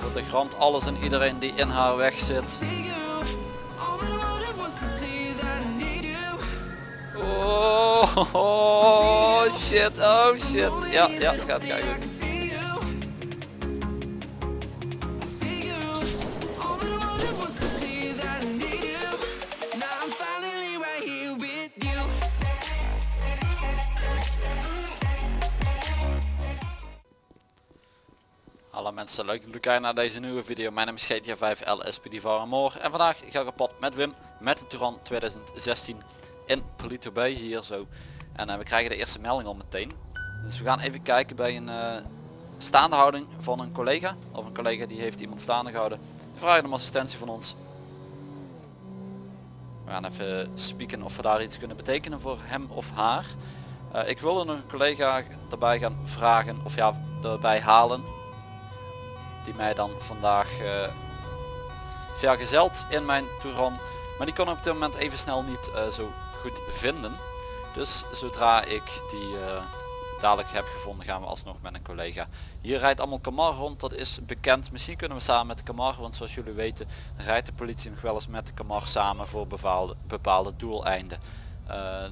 Voertuig ramt alles en iedereen die in haar weg zit. Oh, oh shit, oh shit. Ja, ja, gaat. Hallo mensen, leuk dat jullie kijken naar deze nieuwe video. Mijn naam is GTA 5 LSPD Varamor en vandaag ga ik op pad met Wim met de Turan 2016 in Polito Bay hier zo. En uh, we krijgen de eerste melding al meteen. Dus we gaan even kijken bij een uh, staande houding van een collega. Of een collega die heeft iemand staande gehouden. Die vragen om assistentie van ons. We gaan even spieken of we daar iets kunnen betekenen voor hem of haar. Uh, ik wilde een collega erbij gaan vragen of ja erbij halen mij dan vandaag uh, vergezeld in mijn Touran. Maar die kon op dit moment even snel niet uh, zo goed vinden. Dus zodra ik die uh, dadelijk heb gevonden gaan we alsnog met een collega. Hier rijdt allemaal Camar rond, dat is bekend. Misschien kunnen we samen met de Camar, want zoals jullie weten rijdt de politie nog wel eens met de Camar samen voor bepaalde, bepaalde doeleinden.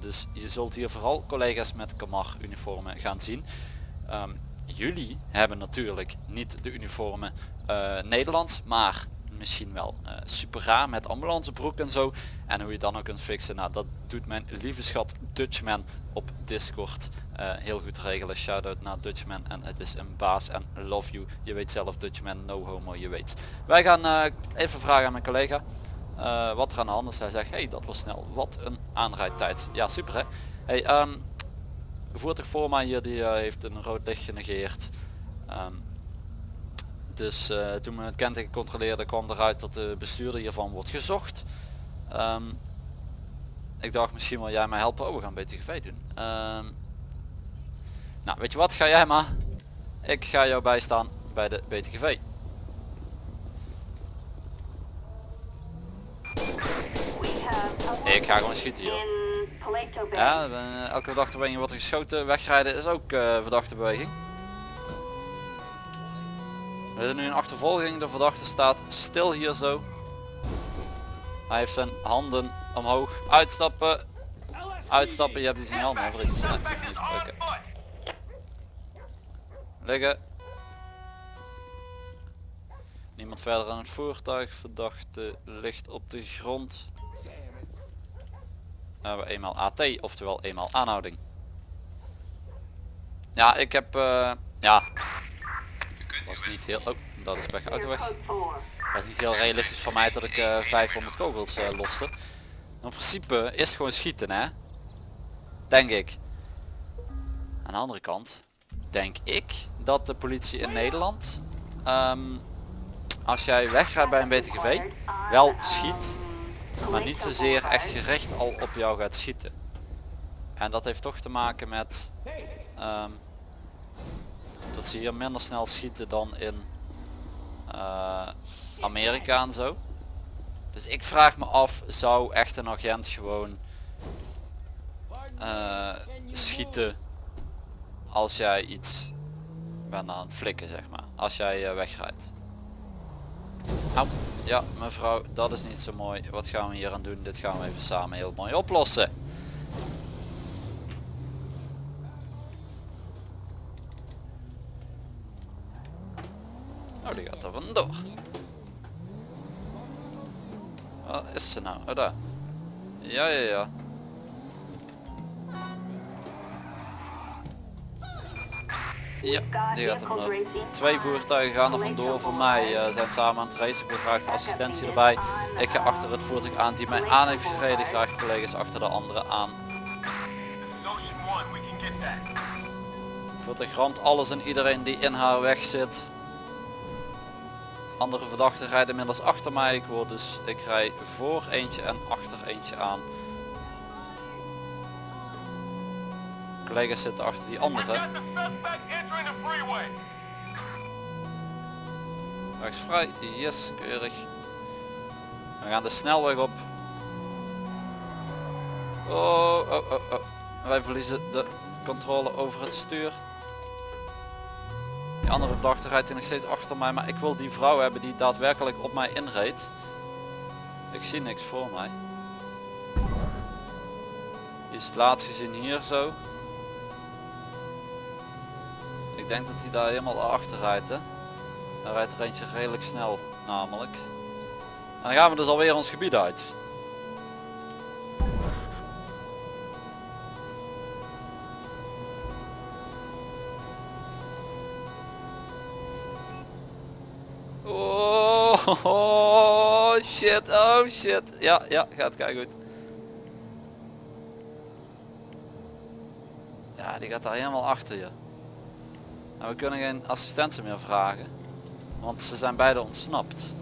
dus je zult hier vooral collega's met Camar uniformen gaan zien. Um, jullie hebben natuurlijk niet de uniformen uh, Nederlands, maar misschien wel uh, super raar met ambulancebroek en zo. En hoe je dan ook kunt fixen, nou dat doet mijn lieve schat Dutchman op Discord uh, heel goed regelen. Shoutout naar Dutchman en het is een baas en love you. Je weet zelf Dutchman, no homo, je weet. Wij gaan even vragen aan mijn collega wat er aan de hand is. Hij zegt, hey dat was snel, wat een aanrijdtijd. Ja super hè. Hey, um, de voertuig voor mij hier die uh, heeft een rood licht genegeerd. Um, dus uh, toen we het kenteken controleerden kwam eruit dat de bestuurder hiervan wordt gezocht. Um, ik dacht misschien wil jij mij helpen. Oh we gaan BTGV doen. Um, nou weet je wat ga jij maar. Ik ga jou bijstaan bij de BTGV. Ik ga gewoon schieten hier. Ja, elke verdachte beweging wordt geschoten. Wegrijden is ook uh, verdachte beweging. We zijn nu in achtervolging. De verdachte staat stil hier zo. Hij heeft zijn handen omhoog. Uitstappen. Uitstappen. Je hebt die signaal over iets. Okay. Liggen. Niemand verder aan het voertuig. Verdachte ligt op de grond hebben we eenmaal AT, oftewel eenmaal aanhouding. Ja, ik heb, uh, ja, dat is niet heel, oh, dat is weg uit de weg. Dat is niet heel realistisch van mij dat ik uh, 500 kogels uh, loste. In principe is het gewoon schieten, hè. Denk ik. Aan de andere kant, denk ik dat de politie in Nederland, um, als jij weggaat bij een BTGV, wel schiet maar niet zozeer echt gericht al op jou gaat schieten. En dat heeft toch te maken met um, dat ze hier minder snel schieten dan in uh, Amerika en zo. Dus ik vraag me af, zou echt een agent gewoon uh, schieten als jij iets bent aan het flikken zeg maar, als jij uh, wegrijdt. Au. Ja mevrouw, dat is niet zo mooi. Wat gaan we hier aan doen? Dit gaan we even samen heel mooi oplossen. Oh, die gaat er vandoor. Wat is ze nou? Oh, daar. Ja, ja, ja. Ja, die gaat er vanaf. Twee voertuigen gaan er vandoor. Voor mij uh, zijn samen aan het racen. Ik wil graag assistentie erbij. Ik ga achter het voertuig aan die mij aan heeft gereden. Graag collega's achter de andere aan. Voertuig ramt alles en iedereen die in haar weg zit. Andere verdachten rijden inmiddels achter mij. Ik word dus ik rij voor eentje en achter eentje aan. Collega's zitten achter die andere. Vrij, yes, keurig. We gaan de snelweg op. Oh, oh, oh, oh. Wij verliezen de controle over het stuur. Die andere verdachte rijdt nog steeds achter mij, maar ik wil die vrouw hebben die daadwerkelijk op mij inreed. Ik zie niks voor mij. Die is het laatst gezien hier zo. Ik denk dat hij daar helemaal achter rijdt. Hè? Daar rijdt er eentje redelijk snel namelijk. En dan gaan we dus alweer ons gebied uit. Oh, oh, shit, oh shit. Ja, ja, gaat kijk goed. Ja, die gaat daar helemaal achter je. Nou, we kunnen geen assistentie meer vragen. Want ze zijn beide ontsnapt.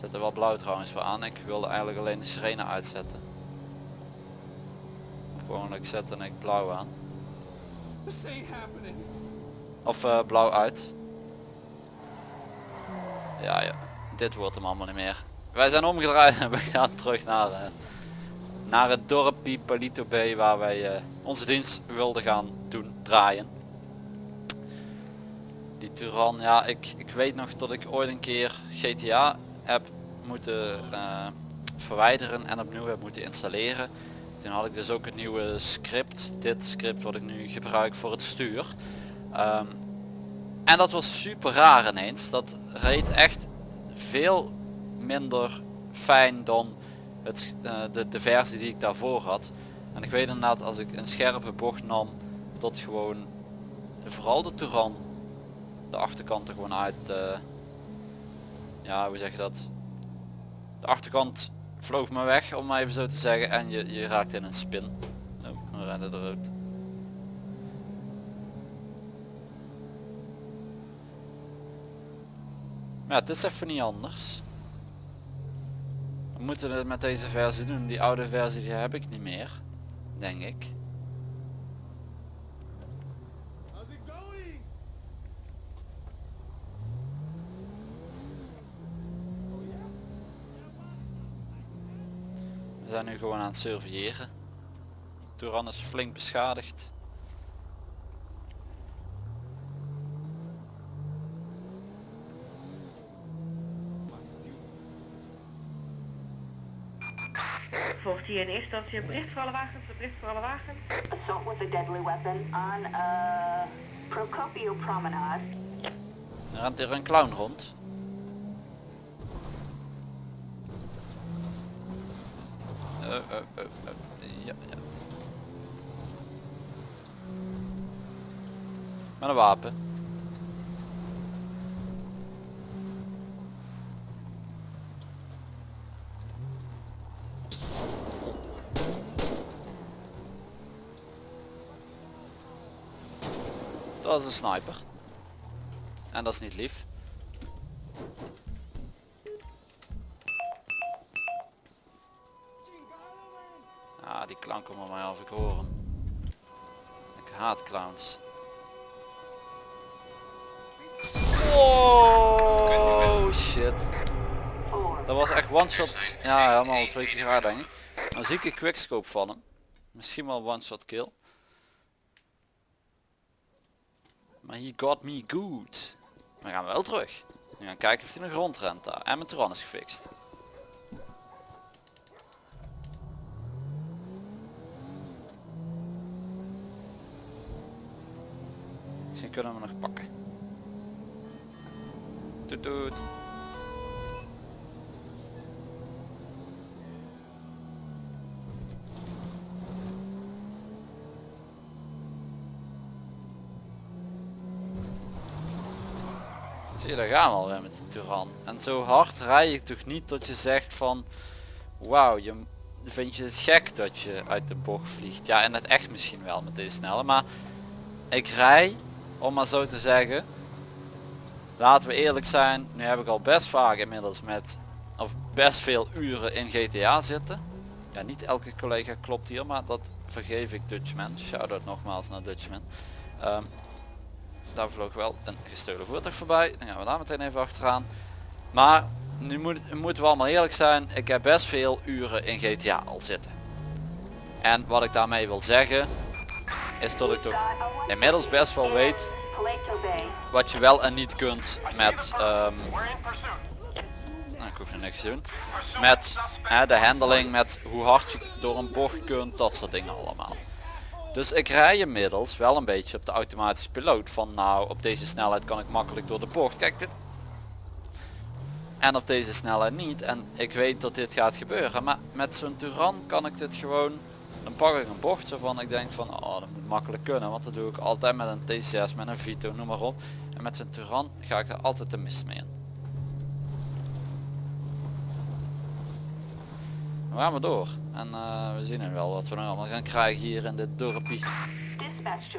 Zet er wel blauw trouwens voor aan. Ik wilde eigenlijk alleen de sirene uitzetten. Gewoon ik zet en ik blauw aan. Of uh, blauw uit. Ja, ja, dit wordt hem allemaal niet meer. Wij zijn omgedraaid en we gaan terug naar, uh, naar het dorpje Palito Bay waar wij uh, onze dienst wilden gaan doen draaien. Die Turan, ja ik, ik weet nog dat ik ooit een keer GTA heb moeten uh, verwijderen en opnieuw heb moeten installeren. Toen had ik dus ook het nieuwe script, dit script wat ik nu gebruik voor het stuur. Um, en dat was super raar ineens. Dat reed echt veel minder fijn dan het, uh, de, de versie die ik daarvoor had. En ik weet inderdaad als ik een scherpe bocht nam tot gewoon vooral de Touran de achterkant er gewoon uit uh, ja hoe zeg je dat de achterkant vloog me weg om maar even zo te zeggen en je, je raakt in een spin oh, we rennen eruit Maar ja, het is even niet anders. We moeten het met deze versie doen. Die oude versie die heb ik niet meer. Denk ik. We zijn nu gewoon aan het surveilleren. Touran is flink beschadigd. 14 in eerste instantie een bericht voor alle wagens, een bericht voor alle wagens. Assault with a deadly weapon on uh, Procopio Promenade. Er rent er een clown rond. Uh, uh, ja, ja. Met een wapen. Dat is een sniper. En dat is niet lief. Ja, die klank om mij af ik horen. Ik haat clowns. Oh shit. Dat was echt one shot. Ja, helemaal twee keer raar denk ik. Een zieke quickscope van hem. Misschien wel one shot kill. Maar he got me good. We gaan wel terug. We gaan kijken of hij nog rondrent daar. En mijn Turan is gefixt. Kunnen we nog pakken. Toet toet. Zie je, daar gaan we alweer met de Turan. En zo hard rij je toch niet dat je zegt van... Wauw, je vind je het gek dat je uit de bocht vliegt. Ja, en het echt misschien wel met deze snelle. Maar ik rij, om maar zo te zeggen... Laten we eerlijk zijn, nu heb ik al best vaak inmiddels met... Of best veel uren in GTA zitten. Ja, niet elke collega klopt hier, maar dat vergeef ik Dutchman. Shout-out nogmaals naar Dutchman. Um, daar vloog wel een gestolen voertuig voorbij. Dan gaan we daar meteen even achteraan. Maar nu moet, moeten we allemaal eerlijk zijn. Ik heb best veel uren in GTA al zitten. En wat ik daarmee wil zeggen is dat ik toch inmiddels best wel weet. Wat je wel en niet kunt met... ehm, nou, ik hoef er niks te doen. Met de handling, met hoe hard je door een bocht kunt, dat soort dingen allemaal. Dus ik rij inmiddels wel een beetje op de automatische piloot. Van nou, op deze snelheid kan ik makkelijk door de bocht. Kijk dit. En op deze snelheid niet. En ik weet dat dit gaat gebeuren. Maar met zo'n Turan kan ik dit gewoon... Dan pak ik een bocht zo van ik denk van oh dat moet makkelijk kunnen. Want dat doe ik altijd met een T6, met een Vito, noem maar op. En met zo'n Turan ga ik er altijd de mist mee in. We gaan maar door. En eh, we zien er wel wat we nog allemaal gaan krijgen hier in dit dorpje.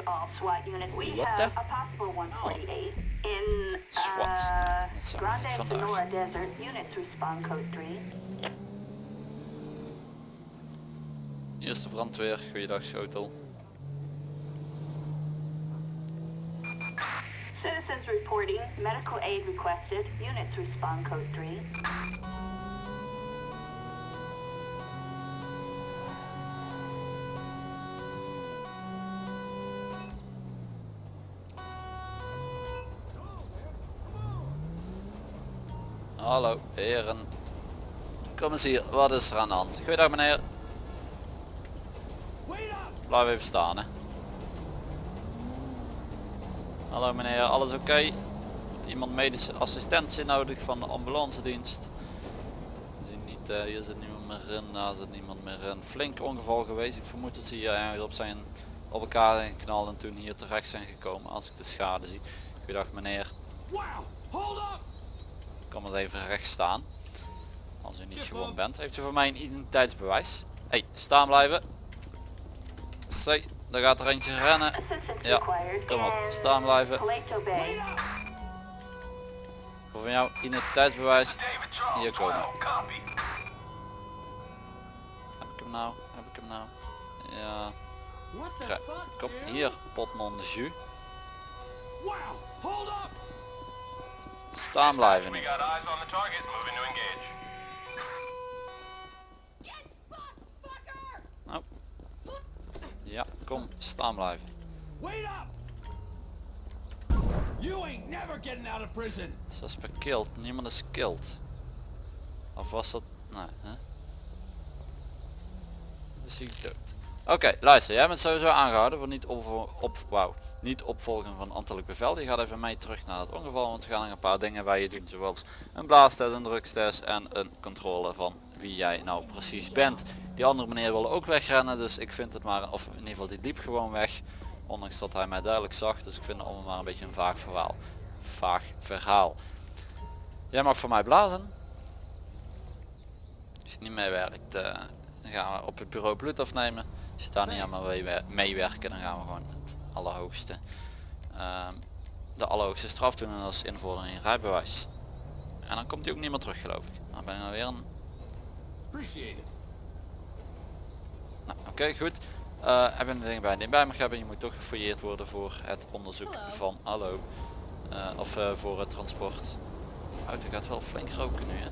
All SWAT have the- a possible 148 in SWAT. uh, Dat zijn we Grande niet vandaag. Sonora Desert. Units respond code 3. Eerste brandweer, goeiedag schotel. Citizens reporting medical aid requested. Units respond code 3. Hallo heren. Kom eens hier, wat is er aan de hand? Goeiedag meneer. Blijf even staan hè. Hallo meneer, alles oké? Heeft iemand medische assistentie nodig van de ambulance dienst? Niet, eh, hier zit niemand meer in, daar zit niemand meer in. Flink ongeval geweest, ik vermoed dat ze hier ergens op zijn op elkaar zijn geknald en toen hier terecht zijn gekomen als ik de schade zie. Goeiedag meneer. Wow! Hold up! Kom eens even recht staan. Als u niet gewoon bent. Heeft u voor mij een identiteitsbewijs? hey, staan blijven. C, daar gaat er eentje rennen. Ja, kom op, in staan blijven. Voor van jou identiteitsbewijs. Hier komen. Heb ik hem nou? Heb ik hem nou? Ja. Krijg- Kom hier, potnon de jus. Wow! Hold up! Staan blijven nu. Ja, kom, staan blijven. Wait up! You ain't never getting out of prison! Suspect killed. Niemand is killed. Of was dat... Nee, hè? Is hij dood? Oké, luister. Jij bent sowieso aangehouden voor niet, op, op, wauw, niet opvolgen van ambtelijk bevel. Je gaat even mee terug naar het ongeval. Want we gaan nog een paar dingen bij je doen. Zoals een blaastest, een drugstest en een controle van wie jij nou precies bent. Die andere meneer wilde ook wegrennen. Dus ik vind het maar... Of in ieder geval die liep gewoon weg. Ondanks dat hij mij duidelijk zag. Dus ik vind het allemaal maar een beetje een vaag verhaal. Vaag verhaal. Jij mag voor mij blazen. Als je niet meewerkt, dan gaan we op het bureau bloed afnemen. Als je daar niet aan wil meewer- meewerken, dan gaan we gewoon het allerhoogste, ehm, de allerhoogste straf doen en dat is invorderen in rijbewijs. En dan komt hij ook niet meer terug geloof ik. Dan ben je weer een... Appreciate it. Nou, Oké, goed. Eh heb je een ding bij die je bij mag hebben. Je moet toch gefouilleerd worden voor het onderzoek van... Hallo. Eh, of eh, voor het transport. Auto gaat wel flink roken nu hè.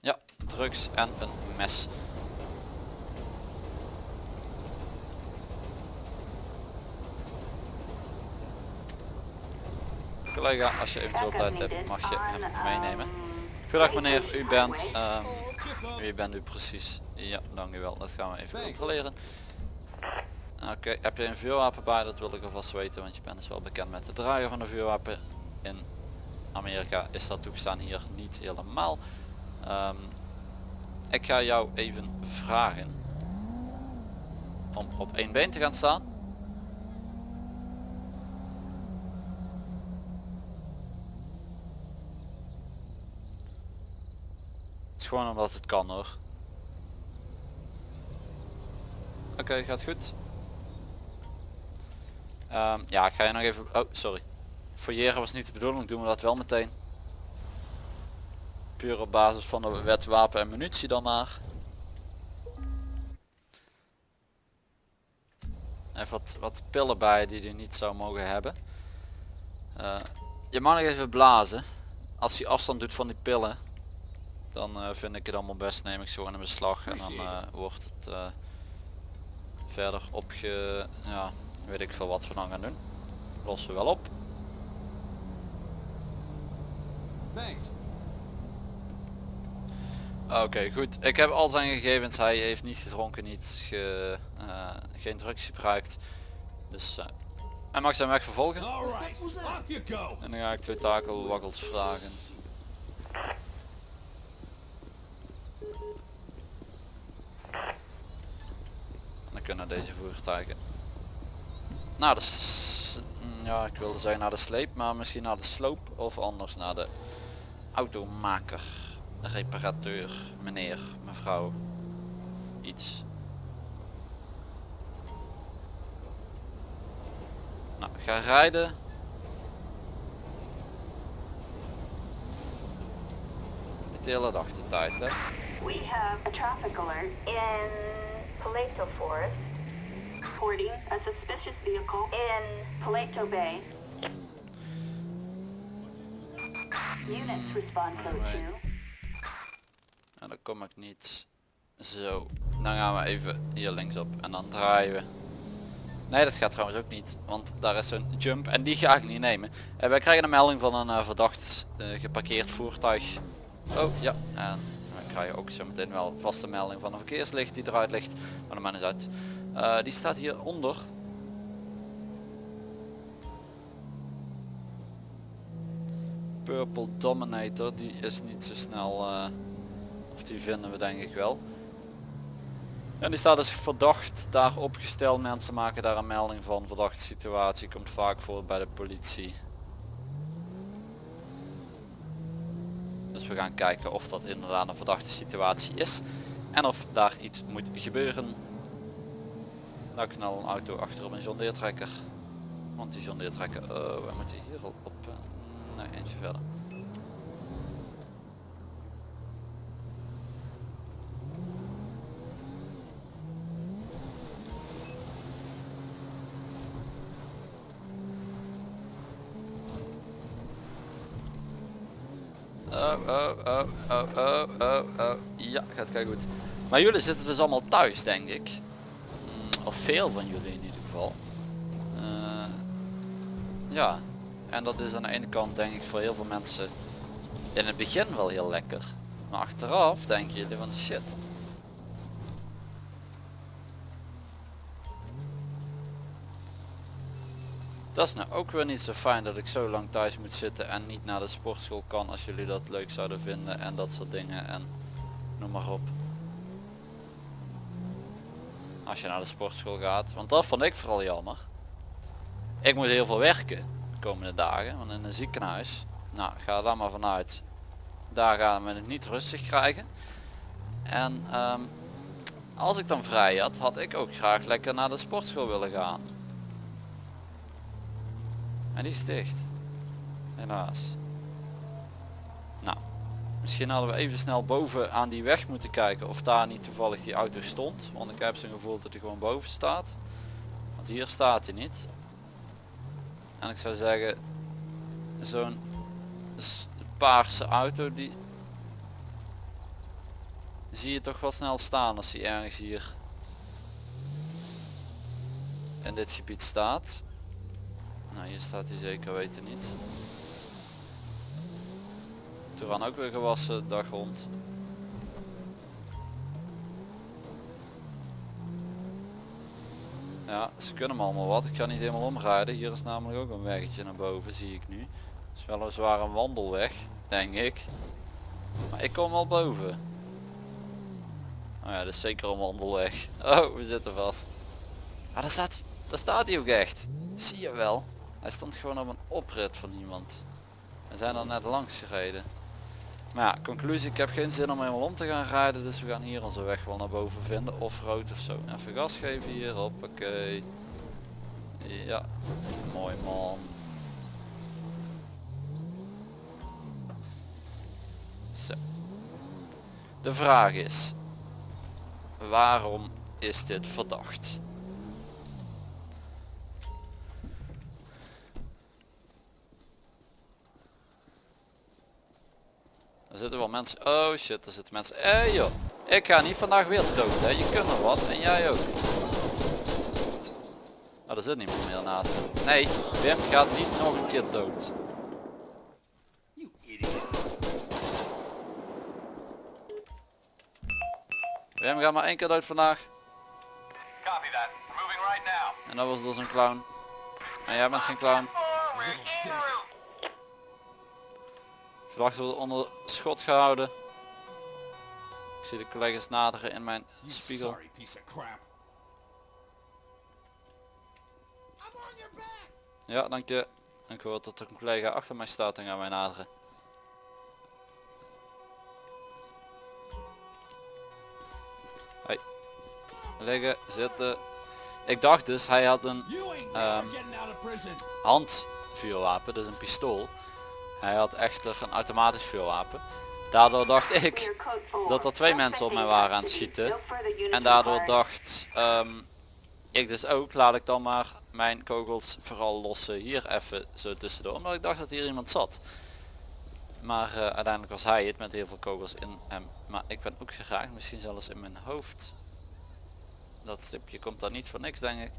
Ja, drugs en een mes. Collega, als je eventueel tijd hebt, mag je hem meenemen. um, Goedendag meneer, u bent... Ehm, wie bent u precies? Ja, dank u wel. Dat gaan we even controleren. Oké, heb je een vuurwapen bij? Dat wil ik alvast weten, want je bent dus wel bekend met het dragen van een vuurwapen. In Amerika is dat toegestaan, hier niet helemaal. Ehm, ik ga jou even vragen om op één been te gaan staan. Het is gewoon omdat het kan hoor. Oké, gaat goed. Ehm, ja, ik ga je nog even... Oh, sorry. Fouilleren was niet de bedoeling, doen we dat wel meteen. Puur op basis van de wet wapen en munitie dan maar. Even wat, wat pillen bij die je niet zou mogen hebben. Eh, je mag nog even blazen. Als hij afstand doet van die pillen, dan eh, vind ik het allemaal best, neem ik zo gewoon in beslag en dan eh, wordt het eh, verder opge... ja, weet ik veel wat we dan gaan doen. Lossen wel op. Thanks. Oké, goed. Ik heb al zijn gegevens. Hij heeft niet gedronken, niet ge, geen drugs gebruikt. Dus uh, hij mag zijn weg vervolgen. En dan ga ik twee takelwakkels vragen. Dan kunnen deze voertuigen naar de, mm, ja ik wilde zeggen naar de sleep, maar misschien naar de sloop of anders naar de automaker, reparateur, meneer, mevrouw, iets. Nou, ga rijden. De hele dag de tijd hè. We have a traffic alert in Paleto Forest. Reporting a suspicious vehicle in Paleto Bay. Units respond code Alright. 2. En dan kom ik niet zo. Dan gaan we even hier linksop en dan draaien we. Nee dat gaat trouwens ook niet, want daar is zo'n jump en die ga ik niet nemen. En wij krijgen een melding van een eh, verdacht eh, geparkeerd voertuig. Oh ja, en we krijgen ook zo meteen wel vaste melding van een verkeerslicht die eruit ligt. Maar de man is uit. Eh, die staat hier onder. Purple Dominator, die is niet zo snel, eh, of die vinden we denk ik wel. En die staat dus verdacht daar opgesteld. Mensen maken daar een melding van. Verdachte situatie komt vaak voor bij de politie. We gaan kijken of dat inderdaad een verdachte situatie is. En of daar iets moet gebeuren. Nou knal een auto achter op een John Deere trekker. Want die John Deere trekker, oh, we moeten hier op. eh, nee, eentje verder. Oh, oh, oh, oh, oh, oh, oh. Ja, gaat kijk goed. Maar jullie zitten dus allemaal thuis, denk ik. Mm, Of veel van jullie in ieder geval. Eh, ja, en dat is aan de ene kant denk ik voor heel veel mensen in het begin wel heel lekker. Maar achteraf denken jullie van shit. Dat is nou ook weer niet zo fijn dat ik zo lang thuis moet zitten en niet naar de sportschool kan als jullie dat leuk zouden vinden en dat soort dingen en noem maar op. Als je naar de sportschool gaat, want dat vond ik vooral jammer. Ik moet heel veel werken de komende dagen, want in een ziekenhuis, nou ga daar maar vanuit, daar gaan we het niet rustig krijgen. En ehm, als ik dan vrij had, had ik ook graag lekker naar de sportschool willen gaan. En die is dicht. Helaas. Nou, misschien hadden we even snel boven aan die weg moeten kijken of daar niet toevallig die auto stond. Want ik heb zo'n gevoel dat hij gewoon boven staat. Want hier staat hij niet. En ik zou zeggen, zo'n paarse auto die zie je toch wel snel staan als hij ergens hier in dit gebied staat. Nou, hier staat hij zeker weten niet. Toen ook weer gewassen, dag rond. Ja, ze kunnen me allemaal wat. Ik ga niet helemaal omrijden. Hier is namelijk ook een weggetje naar boven, zie ik nu. Het is weliswaar een wandelweg, denk ik. Maar ik kom wel boven. Oh ja, dat is zeker een wandelweg. Oh, we zitten vast. Ah, daar staat hij. Daar staat hij ook echt. Zie je wel. Hij stond gewoon op een oprit van iemand. We zijn er net langs gereden. Maar ja, conclusie, ik heb geen zin om helemaal om te gaan rijden. Dus we gaan hier onze weg wel naar boven vinden. Of rood of zo. Even gas geven hier. Hoppakee. Ja, mooi man. Zo. De vraag is. Waarom is dit verdacht? zitten wel mensen. Oh shit, er zitten mensen. Hé joh, ik ga niet vandaag weer dood. Hè. Je kunt nog wat en jij ook. Oh, er zit niemand meer naast. Nee, Wim gaat niet nog een keer dood. Wim gaat maar één keer dood vandaag. En dat was dus een clown. En jij bent geen clown. Forward, en route. Verdachte wordt onder schot gehouden. Ik zie de collega's naderen in mijn You spiegel. sorry piece of crap. I'm on your back. Ja, dank je. Ik hoor dat er een collega achter mij staat en gaan wij naderen. Hey. Liggen, zitten. Ik dacht dus, hij had een Ehm. handvuurwapen, dus een pistool. Hij had echter een automatisch vuurwapen. Daardoor dacht ik dat er twee mensen op mij waren aan het schieten. En daardoor dacht ehm, ik dus ook, laat ik dan maar mijn kogels vooral lossen hier even zo tussendoor. Omdat ik dacht dat hier iemand zat. Maar eh, uiteindelijk was hij het met heel veel kogels in hem. Maar ik ben ook geraakt, misschien zelfs in mijn hoofd. Dat stipje komt daar niet voor niks denk ik.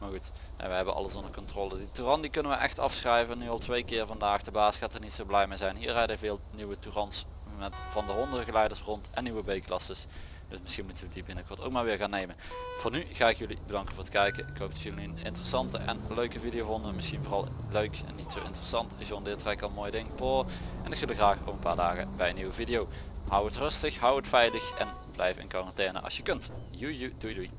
Maar goed, we hebben alles onder controle. Die Touran die kunnen we echt afschrijven. Nu al twee keer vandaag. De baas gaat er niet zo blij mee zijn. Hier rijden veel nieuwe Tourans met van de hondengeleiders rond en nieuwe B-klasses. Dus misschien moeten we die binnenkort ook maar weer gaan nemen. Voor nu ga ik jullie bedanken voor het kijken. Ik hoop dat jullie een interessante en leuke video vonden. Misschien vooral leuk en niet zo interessant. John Deere trekt al mooi ding. Po. En ik zie jullie graag over een paar dagen bij een nieuwe video. Hou het rustig, hou het veilig en blijf in quarantaine als je kunt. Joe, doei doei.